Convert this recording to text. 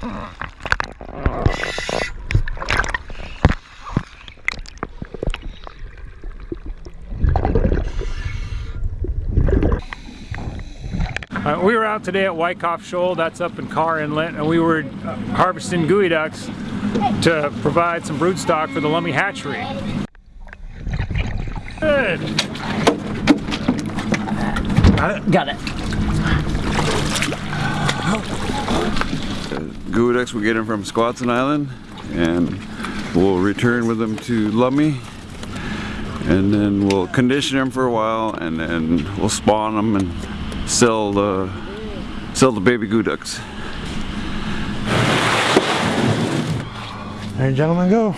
Uh, we were out today at Wyckoff Shoal, that's up in Carr Inlet, and we were uh, harvesting geoducks to provide some broodstock for the Lummi hatchery. Good. Got it. Got it. Ducks, we get them from Squaxin Island and we'll return with them to Lummi and then we'll condition them for a while and then we'll spawn them and sell the sell the baby ducks. There, gentlemen, go.